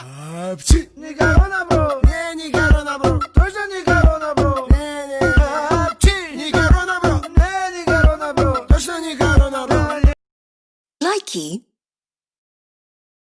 합치 니가 원하보 네 니가 원하보 돌자 니가 원하보 네네 합치 니가 원하보 네 니가 원하보 다시 니가 원하보 Likey